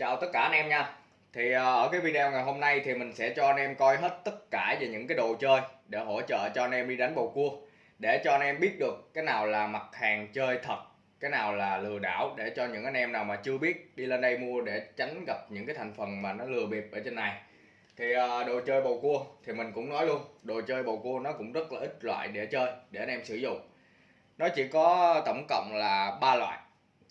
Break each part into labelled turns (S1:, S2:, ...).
S1: Chào tất cả anh em nha. Thì ờ, ở cái video ngày hôm nay thì mình sẽ cho anh em coi hết tất cả về những cái đồ chơi Để hỗ trợ cho anh em đi đánh bầu cua. Để cho anh em biết được cái nào là mặt hàng chơi thật, Cái nào là lừa đảo. Để cho những anh em nào mà chưa biết đi lên đây mua Để tránh gặp những cái thành phần mà nó lừa bịp ở trên này. Thì ờ, đồ chơi bầu cua thì mình cũng nói luôn, Đồ chơi bầu cua nó cũng rất là ít loại để chơi, Để anh em sử dụng. Nó chỉ có tổng cộng là ba loại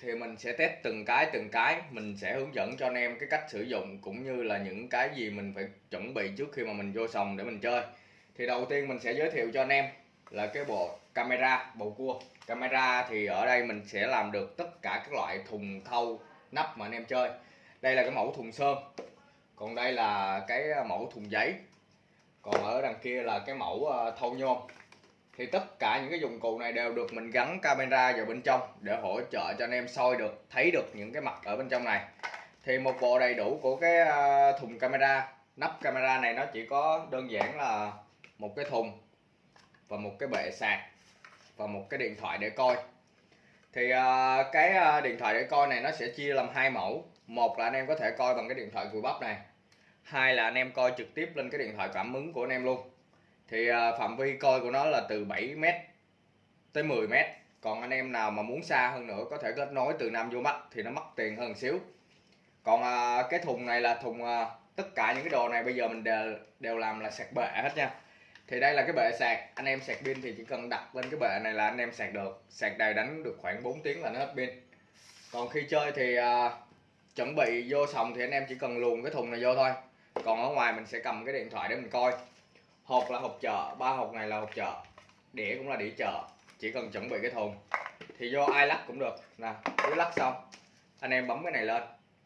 S1: thì mình sẽ test từng cái từng cái. Mình sẽ hướng dẫn cho anh em cái cách sử dụng cũng như là những cái gì mình phải chuẩn bị trước khi mà mình vô sòng để mình chơi. Thì đầu tiên mình sẽ giới thiệu cho anh em là cái bộ camera bầu cua. Camera thì ở đây mình sẽ làm được tất cả các loại thùng thâu nắp mà anh em chơi. Đây là cái mẫu thùng sơn. Còn đây là cái mẫu thùng giấy. Còn ở đằng kia là cái mẫu ờ, thâu nhôm thì tất cả những cái dụng cụ này đều được mình gắn camera vào bên trong để hỗ trợ cho anh em soi được, thấy được những cái mặt ở bên trong này. Thì một bộ đầy đủ của cái à, thùng camera. Nắp camera này nó chỉ có đơn giản là một cái thùng và một cái bệ sạc và một cái điện thoại để coi. Thì à, cái à, điện thoại để coi này nó sẽ chia làm hai mẫu. Một là anh em có thể coi bằng cái điện thoại cùi bắp này, hai là anh em coi trực tiếp lên cái điện thoại cảm ứng của anh em luôn thì à, phạm vi coi của nó là từ 7m tới 10m còn anh em nào mà muốn xa hơn nữa có thể kết nối từ nam vô bắc thì nó mất tiền hơn xíu. Còn à, cái thùng này là thùng à, tất cả những cái đồ này bây giờ mình đều, đều làm là sạc bệ hết nha. Thì đây là cái bệ sạc. Anh em sạc pin thì chỉ cần đặt lên cái bệ này là anh em sạc được. Sạc đầy đánh được khoảng 4 tiếng là nó hết pin. Còn khi chơi thì à, chuẩn bị vô sòng thì anh em chỉ cần luồn cái thùng này vô thôi. Còn ở ngoài mình sẽ cầm cái điện thoại để mình coi hộp là hộp chợ, ba hộp này là hộp chợ, đĩa cũng là đĩa chợ, chỉ cần chuẩn bị cái thùng thì do ai lắc cũng được. Nè cứ lắc xong, anh em bấm cái này lên,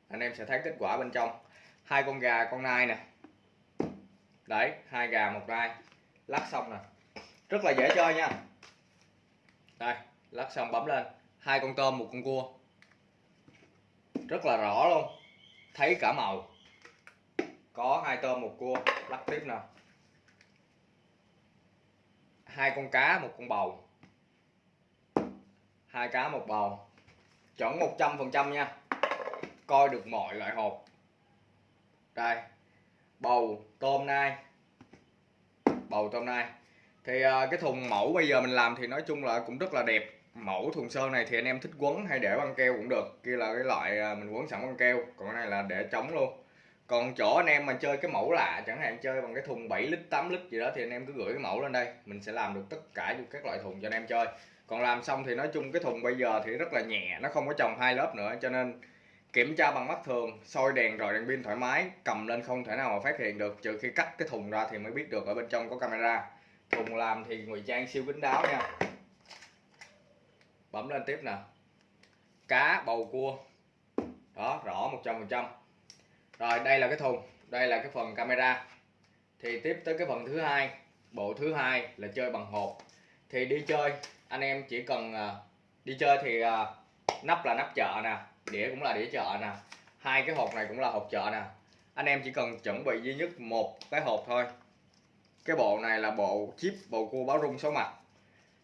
S1: anh em sẽ thấy kết quả bên trong. Hai con gà, con nai nè. Đấy, hai gà, một nai. Lắc xong nè. Rất là dễ chơi nha. Đây, lắc xong bấm lên. Hai con tôm, một con cua. Rất là rõ luôn. Thấy cả màu. Có hai tôm, một cua. Lắc tiếp nè hai con cá một con bầu. Hai cá một bầu. Chuẩn 100 phần trăm nha. Coi được mọi loại hộp. Đây. Bầu tôm nai. Bầu tôm nai. Thì uh, cái thùng mẫu bây giờ mình làm thì nói chung là cũng rất là đẹp. Mẫu thùng sơn này thì anh em thích quấn hay để băng keo cũng được. Kia là cái loại uh, mình quấn sẵn băng keo. Còn cái này là để trống luôn còn chỗ anh em mà chơi cái mẫu lạ, chẳng hạn chơi bằng cái thùng 7 lít 8 lít gì đó thì anh em cứ gửi cái mẫu lên đây. Mình sẽ làm được tất cả các loại thùng cho anh em chơi. Còn làm xong thì nói chung cái thùng bây giờ thì rất là nhẹ, nó không có trồng hai lớp nữa, cho nên kiểm tra bằng mắt thường, soi đèn rồi đèn pin thoải mái, cầm lên không thể nào mà phát hiện được, trừ khi cắt cái thùng ra thì mới biết được ở bên trong có camera. Thùng làm thì ngụy trang siêu kín đáo nha. Bấm lên tiếp nè. Cá bầu cua. Đó, rõ 100% rồi, đây là cái thùng, đây là cái phần camera. Thì tiếp tới cái phần thứ hai, bộ thứ hai là chơi bằng hộp. Thì đi chơi, anh em chỉ cần à, đi chơi thì à, nắp là nắp chợ nè, đĩa cũng là đĩa chợ nè. Hai cái hộp này cũng là hộp chợ nè. Anh em chỉ cần chuẩn bị duy nhất một cái hộp thôi. Cái bộ này là bộ chip, bộ cua báo rung số mặt.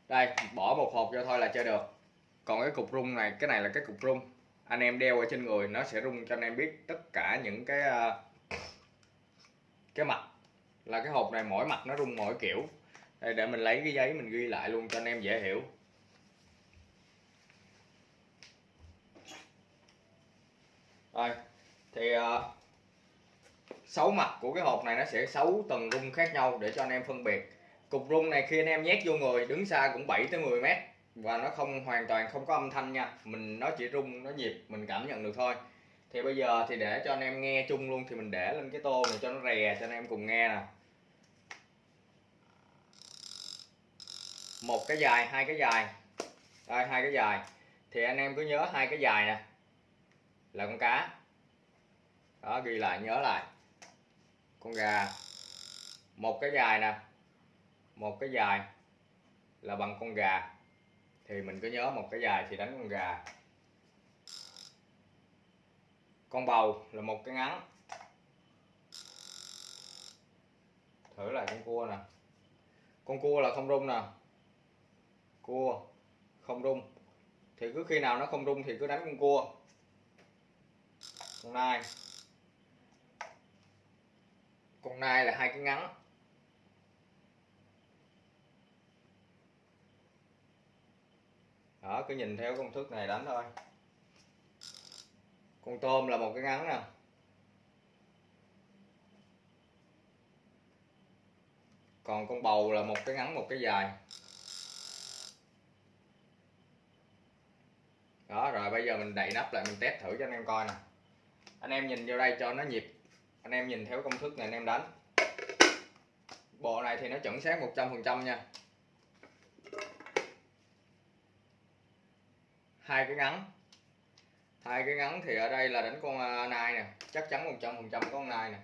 S1: Đây, bỏ một hộp vô thôi là chơi được. Còn cái cục rung này, cái này là cái cục rung anh em đeo ở trên người, nó sẽ rung cho anh em biết tất cả những cái ờ, cái mặt. Là cái hộp này mỗi mặt nó rung mỗi kiểu. Đây, để mình lấy cái giấy mình ghi lại luôn cho anh em dễ hiểu. Rồi, thì ờ, sáu mặt của cái hộp này nó sẽ sáu tầng rung khác nhau để cho anh em phân biệt. Cục rung này khi anh em nhét vô người, đứng xa cũng 7 tới 10 mét và nó không, hoàn toàn không có âm thanh nha. Mình nó chỉ rung nó nhịp, mình cảm nhận được thôi. Thì bây giờ thì để cho anh em nghe chung luôn, thì mình để lên cái tô này cho nó rè, cho anh em cùng nghe nè một cái dài, hai cái dài. Đây, hai cái dài. Thì anh em cứ nhớ hai cái dài nè. Là con cá. Đó, ghi lại, nhớ lại. Con gà. Một cái dài nè. Một cái dài là bằng con gà thì mình cứ nhớ một cái dài thì đánh con gà. Con bầu là một cái ngắn. Thử lại con cua nè. Con cua là không rung nè. Cua không rung. Thì cứ khi nào nó không rung thì cứ đánh con cua. Con nai. Con nai là hai cái ngắn. Đó, cứ nhìn theo công thức này đánh thôi. Con tôm là một cái ngắn nè. Còn con bầu là một cái ngắn, một cái dài. Đó, rồi bây giờ mình đậy nắp lại, mình test thử cho anh em coi nè. Anh em nhìn vô đây cho nó nhịp. Anh em nhìn theo công thức này anh em đánh. Bộ này thì nó chuẩn xác 100% nha. Hai cái ngắn. Hai cái ngắn thì ở đây là đánh con à, nai nè. Chắc chắn 100 phần trăm con nai nè.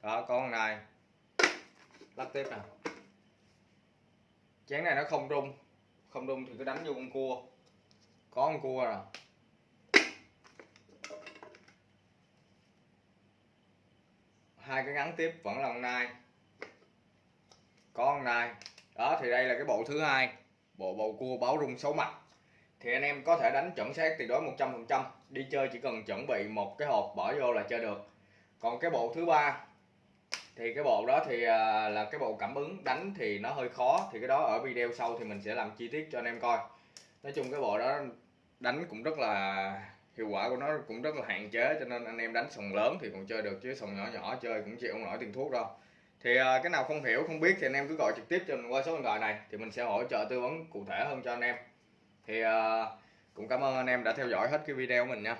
S1: Đó con nai. Lắp tiếp nè. Chén này nó không rung. Không rung thì cứ đánh vô con cua. Có con cua rồi. Hai cái ngắn tiếp vẫn là con nai. Có con nai. Đó, thì đây là cái bộ thứ hai. Bộ bầu cua báo rung xấu mặt thì anh em có thể đánh chuẩn xác tuyệt đối 100% đi chơi chỉ cần chuẩn bị một cái hộp bỏ vô là chơi được. Còn cái bộ thứ ba, thì cái bộ đó thì à, là cái bộ cảm ứng, đánh thì nó hơi khó. Thì cái đó ở video sau thì mình sẽ làm chi tiết cho anh em coi. Nói chung cái bộ đó đánh cũng rất là, hiệu quả của nó cũng rất là hạn chế, cho nên anh em đánh sòng lớn thì còn chơi được, chứ sòng nhỏ nhỏ chơi cũng chịu không nổi tiền thuốc đâu. Thì à, cái nào không hiểu, không biết thì anh em cứ gọi trực tiếp cho mình qua số điện thoại này, thì mình sẽ hỗ trợ tư vấn cụ thể hơn cho anh em thì uh, cũng cảm ơn anh em đã theo dõi hết cái video của mình nha.